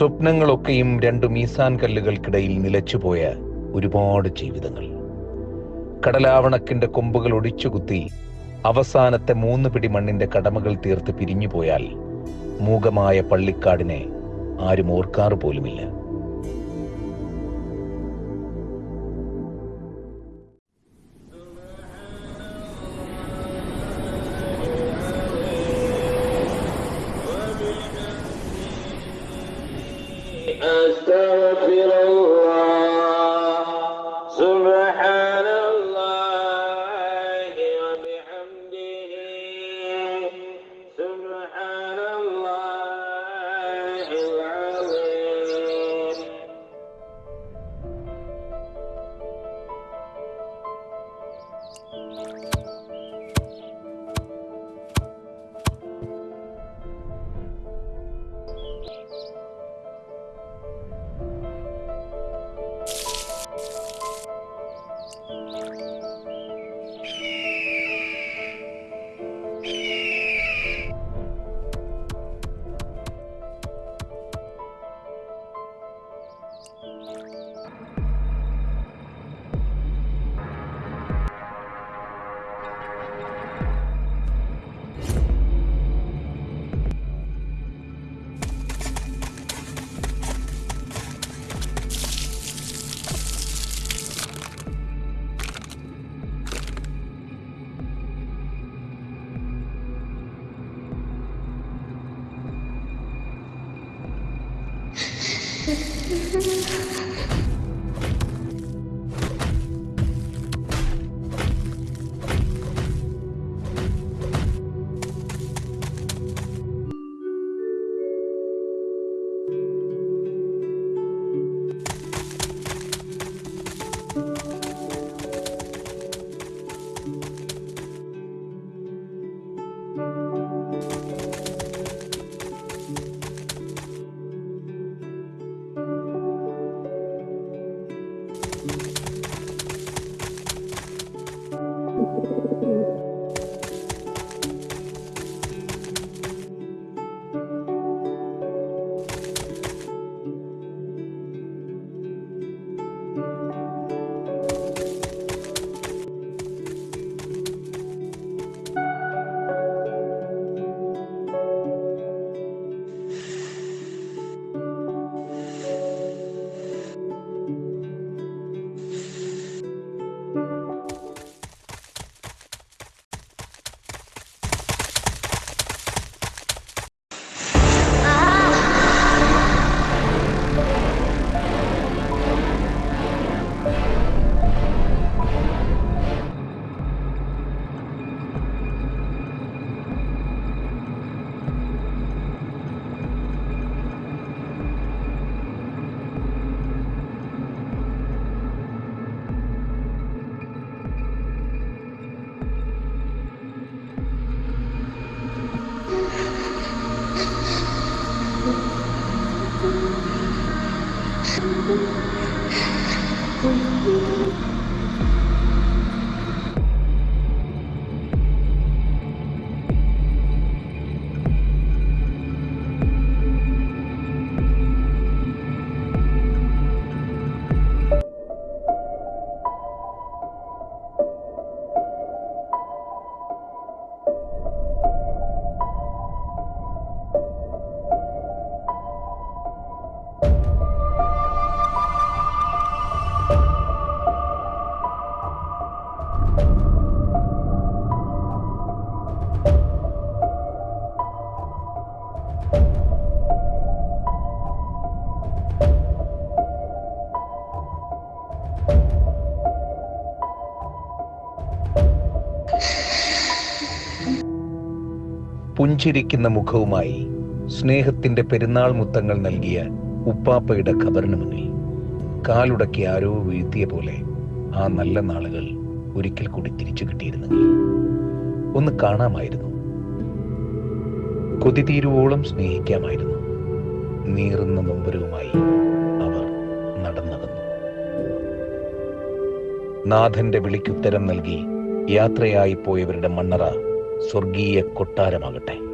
സ്വപ്നങ്ങളൊക്കെയും രണ്ട് മീസാൻ കല്ലുകൾക്കിടയിൽ നിലച്ചുപോയ ഒരുപാട് ജീവിതങ്ങൾ. കടലാവണക്കിന്റെ കൊമ്പുകൾ ഒടിച്ചുകുത്തി അവസാനത്തെ മൂന്ന് പിടി മണ്ണിന്റെ കടമകൾ തീർത്ത് പിരിഞ്ഞുപോയാൽ മൂകമായ പള്ളിക്കാടിനെ ആരും ഓർക്കാറ് പോലുമില്ല ハハハハ!我愿。പുഞ്ചിരിക്കുന്ന മുഖവുമായി സ്നേഹത്തിന്റെ പെരുന്നാൾ മുത്തങ്ങൾ നൽകിയ ഉപ്പാപ്പയുടെ ഖബറിന് മുന്നിൽ കാലുടക്കി ആരോ വീഴ്ത്തിയ പോലെ ആ നല്ല നാളുകൾ ഒരിക്കൽ കൂടി തിരിച്ചു കിട്ടിയിരുന്നെങ്കിൽ. ഒന്ന് കാണാമായിരുന്നു. കൊതി തീരുവോളം സ്നേഹിക്കാമായിരുന്നു. നീറുന്ന നൊമ്പരവുമായി അവർ നടന്നകന്നു. നാഥന്റെ വിളിക്കുത്തരം നൽകി യാത്രയായി പോയവരുടെ മണ്ണറ സ്വർഗീയ കൊട്ടാരമാകട്ടെ.